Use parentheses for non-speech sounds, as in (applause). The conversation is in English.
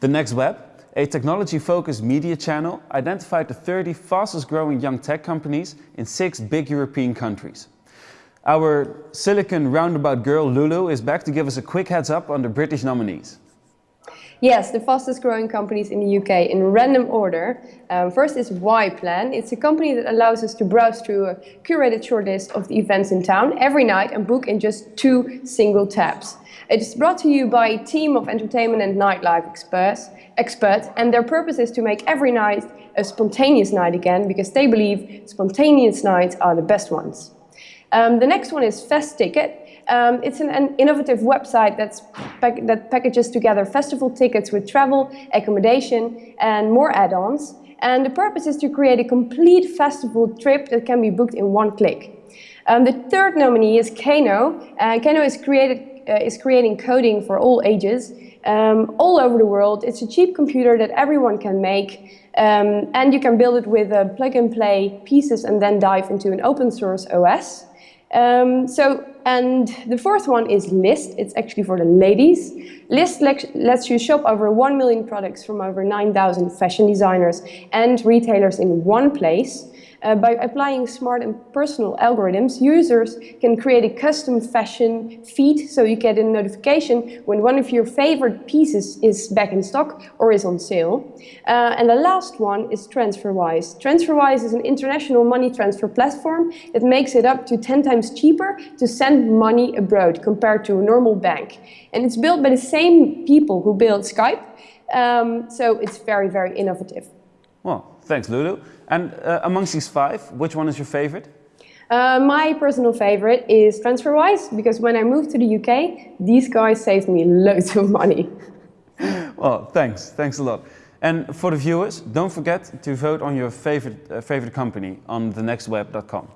The Next Web, a technology-focused media channel, identified the 30 fastest growing young tech companies in six big European countries. Our Silicon Roundabout girl Lulu is back to give us a quick heads up on the British nominees. Yes, the fastest growing companies in the UK in random order. Um, first is Y-Plan. It's a company that allows us to browse through a curated shortlist of the events in town every night and book in just two single taps. It is brought to you by a team of entertainment and nightlife experts, experts and their purpose is to make every night a spontaneous night again because they believe spontaneous nights are the best ones. Um, the next one is Festicket. Um, it's an, an, innovative website that's pack that packages together festival tickets with travel, accommodation and more add-ons. And the purpose is to create a complete festival trip that can be booked in one click. Um, the third nominee is Kano. Uh, Kano is, created, uh, is creating coding for all ages um, all over the world. It's a cheap computer that everyone can make um, and you can build it with uh, plug and play pieces and then dive into an open source OS. Um, so, and the fourth one is Lyst. It's actually for the ladies. Lyst lets you shop over 1 million products from over 9,000 fashion designers and retailers in one place. Uh, by applying smart and personal algorithms, users can create a custom fashion feed so you get a notification when one of your favorite pieces is back in stock or is on sale. Uh, and the last one is TransferWise. TransferWise is an international money transfer platform that makes it up to 10 times cheaper to send money abroad compared to a normal bank. And it's built by the same people who built Skype, um, so it's very, very innovative. Well, thanks Lulu. And uh, amongst these five, which one is your favorite? Uh, my personal favorite is TransferWise because when I moved to the UK, these guys saved me loads of money. (laughs) well, thanks. Thanks a lot. And for the viewers, don't forget to vote on your favorite, uh, favorite company on thenextweb.com.